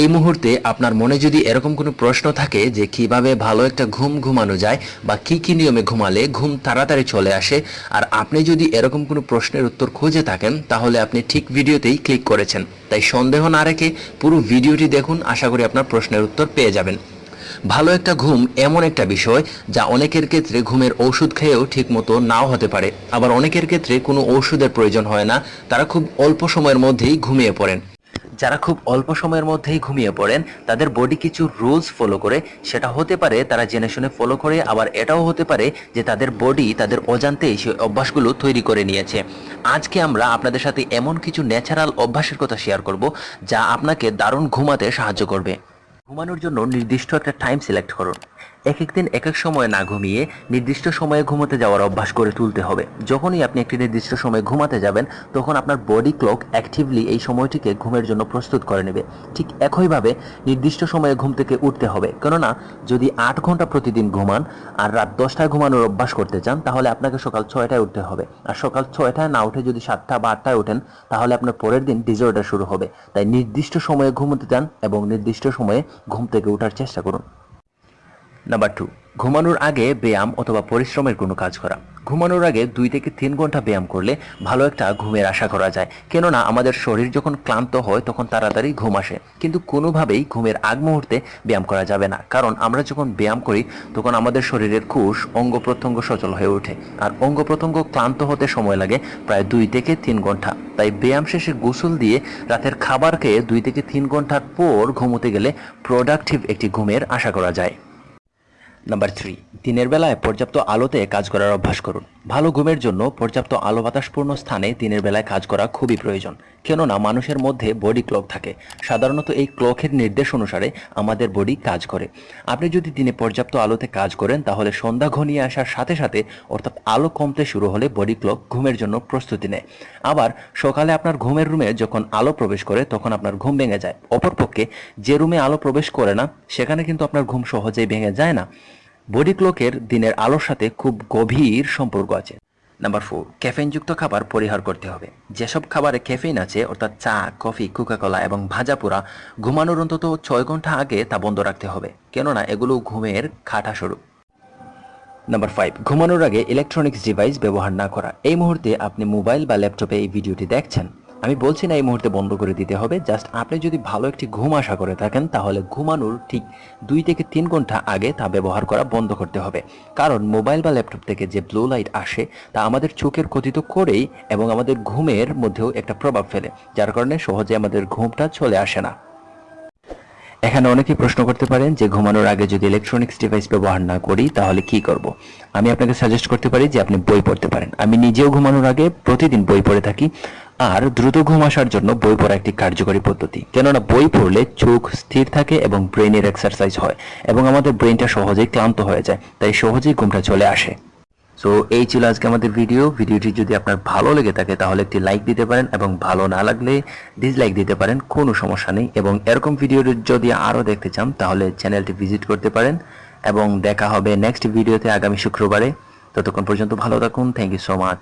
এই মুহূর্তে আপনার মনে যদি এরকম কোনো প্রশ্ন থাকে যে কীভাবে ভালো একটা ঘুম ঘুমানো যায় বা কি কি নিয়মে ঘুমালে ঘুম তাড়াতাড়ি চলে আসে, আর আপনি যদি এরকম কোনো প্রশ্নের উত্তর খুঁজে থাকেন, তাহলে আপনি ঠিক ভিডিওতেই ক্লিক করেছেন। তাই সন্দেহ না রেখে পুরো ভিডিওটি দেখুন, আশা করি আপনার প্রশ্নের উত্তর পেয়ে যাবেন। ভালো একটা ঘুম এমন একটা বিষয় যা অনেকের ক্ষেত্রে ঘুমের ওষুধ খেয়েও ঠিকমতো নাও হতে পারে। আবার অনেকের ক্ষেত্রে কোনো ওষুধের প্রয়োজন হয় না, তারা খুব অল্প সময়ের মধ্যেই ঘুমিয়ে পড়েন। যারা খুব অল্প সময়ের মধ্যেই ঘুমিয়ে পড়েন, তাদের বডি কিছু রুলস ফলো করে। সেটা হতে পারে তারা জেনে শুনে ফলো করে, আবার এটাও হতে পারে যে তাদের বডি তাদের অজান্তেই সেই অভ্যাসগুলো তৈরি করে নিয়েছে। আজকে আমরা আপনাদের সাথে এমন কিছু ন্যাচারাল অভ্যাসের কথা শেয়ার করব, যা আপনাকে দারুণ ঘুমাতে সাহায্য করবে। ঘুমানোর জন্য নির্দিষ্ট একটা টাইম সিলেক্ট করুন। এক এক দিন এক এক সময় না ঘুমিয়ে নির্দিষ্ট সময়ে ঘুমোতে যাওয়ার অভ্যাস করে তুলতে হবে। যখনই আপনি একটি নির্দিষ্ট সময়ে ঘুমাতে যাবেন, তখন আপনার বডি ক্লক অ্যাক্টিভলি এই সময়টিকে ঘুমের জন্য প্রস্তুত করে নেবে। ঠিক একইভাবে নির্দিষ্ট সময়ে ঘুম থেকে উঠতে হবে। কেননা, যদি আট ঘণ্টা প্রতিদিন ঘুমান আর রাত দশটায় ঘুমানোর অভ্যাস করতে চান, তাহলে আপনাকে সকাল ছয়টায় উঠতে হবে। আর সকাল ছয়টায় না উঠে যদি সাতটা বা আটটায় ওঠেন, তাহলে আপনার পরের দিন ডিজর্ডার শুরু হবে। তাই নির্দিষ্ট সময়ে ঘুমোতে চান এবং নির্দিষ্ট সময়ে ঘুম থেকে ওঠার চেষ্টা করুন। নাম্বার টু ঘুমানোর আগে ব্যায়াম অথবা পরিশ্রমের কোনো কাজ করা। ঘুমানোর আগে দুই থেকে তিন ঘণ্টা ব্যায়াম করলে ভালো একটা ঘুমের আশা করা যায়। কেননা আমাদের শরীর যখন ক্লান্ত হয়, তখন তাড়াতাড়ি ঘুম আসে। কিন্তু কোনোভাবেই ঘুমের আগ মুহূর্তে ব্যায়াম করা যাবে না। কারণ আমরা যখন ব্যায়াম করি, তখন আমাদের শরীরের কুশ অঙ্গ প্রত্যঙ্গ সচল হয়ে ওঠে। আর অঙ্গ প্রত্যঙ্গ ক্লান্ত হতে সময় লাগে প্রায় দুই থেকে তিন ঘণ্টা। তাই ব্যায়াম শেষে গোসল দিয়ে রাতের খাবার খেয়ে দুই থেকে তিন ঘণ্টার পর ঘুমোতে গেলে প্রোডাক্টিভ একটি ঘুমের আশা করা যায়। নাম্বার থ্রি দিনের বেলায় পর্যাপ্ত আলোতে কাজ করার অভ্যাস করুন। ভালো ঘুমের জন্য পর্যাপ্ত আলো বাতাসপূর্ণ স্থানে দিনের বেলায় কাজ করা খুবই প্রয়োজন, কেননা মানুষের মধ্যে বডি ক্লক থাকে। সাধারণত এই ক্লকের নির্দেশ অনুসারে আমাদের বডি কাজ করে। আপনি যদি দিনে পর্যাপ্ত আলোতে কাজ করেন, তাহলে সন্ধ্যা ঘনিয়ে আসার সাথে সাথে, অর্থাৎ আলো কমতে শুরু হলে বডি ক্লক ঘুমের জন্য প্রস্তুতি নেয়। আবার সকালে আপনার ঘুমের রুমে যখন আলো প্রবেশ করে, তখন আপনার ঘুম ভেঙে যায়। অপরপক্ষে, যে রুমে আলো প্রবেশ করে না, সেখানে কিন্তু আপনার ঘুম সহজেই ভেঙে যায় না। বডি ক্লকের দিনের আলোর সাথে খুব গভীর সম্পর্ক আছে। নাম্বার ফোর ক্যাফেইনযুক্ত খাবার পরিহার করতে হবে। যেসব খাবারে ক্যাফেইন আছে, অর্থাৎ চা, কফি কোকাকোলা এবং ভাজা পোড়া, ঘুমানোর অন্তত ছয় ঘণ্টা আগে তা বন্ধ রাখতে হবে। কেননা এগুলো ঘুমের খাটা স্বরূপ। নাম্বার ফাইভ ঘুমানোর আগে ইলেকট্রনিক্স ডিভাইস ব্যবহার না করা। এই মুহূর্তে আপনি মোবাইল বা ল্যাপটপে এই ভিডিওটি দেখছেন। আমি বলছি না এই মুহূর্তে বন্ধ করে দিতে হবে জাস্ট আপনি যদি ভালো একটি ঘুম আশা করে থাকেন, তাহলে ঘুমানোর ঠিক দুই থেকে তিন ঘণ্টা আগে তা ব্যবহার করা বন্ধ করতে হবে। কারণ মোবাইল বা ল্যাপটপ থেকে যে ব্লু লাইট আসে, তা আমাদের চোখের ক্ষতি তো করেই এবং আমাদের ঘুমের মধ্যেও একটা প্রভাব ফেলে, যার কারণে সহজে আমাদের ঘুমটা চলে আসে না। এখানে অনেকেই প্রশ্ন করতে পারেন যে ঘুমানোর আগে যদি ইলেকট্রনিক্স ডিভাইস ব্যবহার না করি, তাহলে কি করব? আমি আপনাকে সাজেস্ট করতে পারি যে আপনি বই পড়তে পারেন। আমি নিজেও ঘুমানোর আগে প্রতিদিন বই পড়ে থাকি, আর দ্রুত ঘুম আসার জন্য বই পড়া একটি কার্যকরী পদ্ধতি। কেননা বই পড়লে চোখ স্থির থাকে এবং ব্রেনের এক্সারসাইজ হয়, এবং আমাদের ব্রেনটা সহজেই ক্লান্ত হয়ে যায়, তাই সহজেই ঘুমটা চলে আসে। সো এই ছিল আজকে আমাদের ভিডিও ভিডিওটি যদি আপনার ভালো লেগে থাকে, তাহলে একটি লাইক দিতে পারেন এবং ভালো না লাগলে ডিসলাইক দিতে পারেন, কোনো সমস্যা নেই। এবং এরকম ভিডিও যদি আরও দেখতে চান, তাহলে চ্যানেলটি ভিজিট করতে পারেন। এবং দেখা হবে নেক্সট ভিডিওতে আগামী শুক্রবারে। ততক্ষণ পর্যন্ত ভালো থাকুন। Thank you so much